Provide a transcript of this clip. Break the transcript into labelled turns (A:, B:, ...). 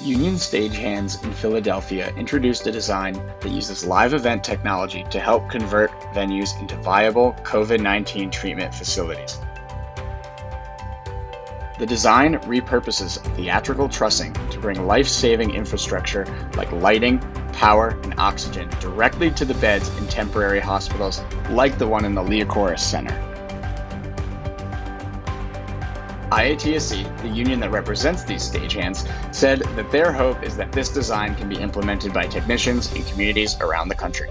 A: Union Stagehands in Philadelphia introduced a design that uses live event technology to help convert venues into viable COVID 19 treatment facilities. The design repurposes theatrical trussing to bring life saving infrastructure like lighting, power, and oxygen directly to the beds in temporary hospitals like the one in the Liacouras Center. IATSE, the union that represents these stagehands, said that their hope is that this design can be implemented by technicians in communities around the country.